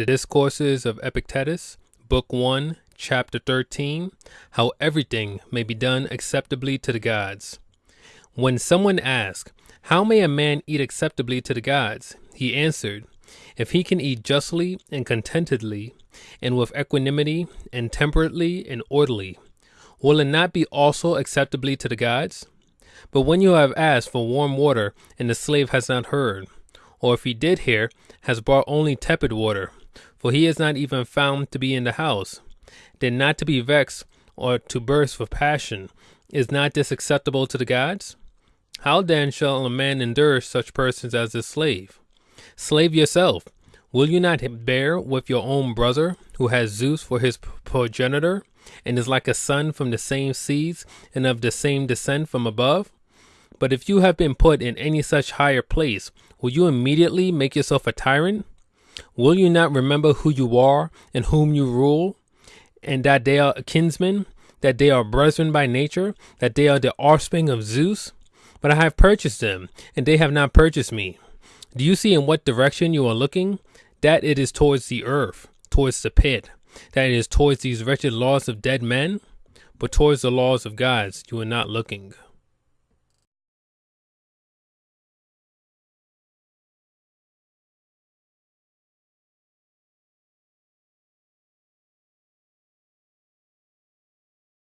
The Discourses of Epictetus, Book 1, Chapter 13 How Everything May Be Done Acceptably to the Gods. When someone asked, How may a man eat acceptably to the gods? he answered, If he can eat justly and contentedly, and with equanimity, and temperately and orderly, will it not be also acceptably to the gods? But when you have asked for warm water, and the slave has not heard, or if he did hear, has brought only tepid water, for he is not even found to be in the house, then not to be vexed or to burst with passion, is not this acceptable to the gods? How then shall a man endure such persons as this slave? Slave yourself, will you not bear with your own brother, who has Zeus for his progenitor, and is like a son from the same seeds and of the same descent from above? But if you have been put in any such higher place, will you immediately make yourself a tyrant? Will you not remember who you are and whom you rule, and that they are kinsmen, that they are brethren by nature, that they are the offspring of Zeus? But I have purchased them, and they have not purchased me. Do you see in what direction you are looking? That it is towards the earth, towards the pit, that it is towards these wretched laws of dead men? But towards the laws of gods you are not looking.